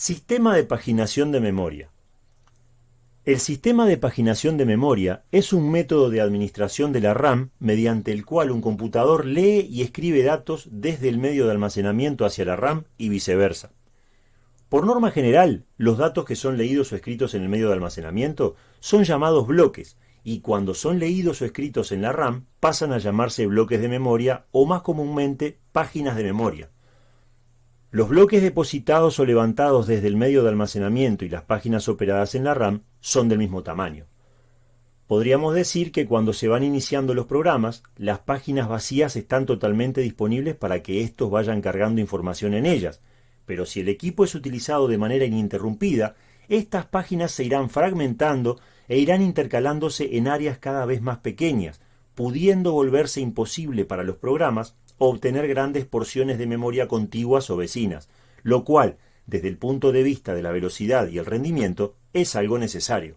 Sistema de paginación de memoria. El sistema de paginación de memoria es un método de administración de la RAM mediante el cual un computador lee y escribe datos desde el medio de almacenamiento hacia la RAM y viceversa. Por norma general, los datos que son leídos o escritos en el medio de almacenamiento son llamados bloques y cuando son leídos o escritos en la RAM pasan a llamarse bloques de memoria o más comúnmente páginas de memoria. Los bloques depositados o levantados desde el medio de almacenamiento y las páginas operadas en la RAM son del mismo tamaño. Podríamos decir que cuando se van iniciando los programas, las páginas vacías están totalmente disponibles para que estos vayan cargando información en ellas, pero si el equipo es utilizado de manera ininterrumpida, estas páginas se irán fragmentando e irán intercalándose en áreas cada vez más pequeñas, pudiendo volverse imposible para los programas obtener grandes porciones de memoria contiguas o vecinas, lo cual, desde el punto de vista de la velocidad y el rendimiento, es algo necesario.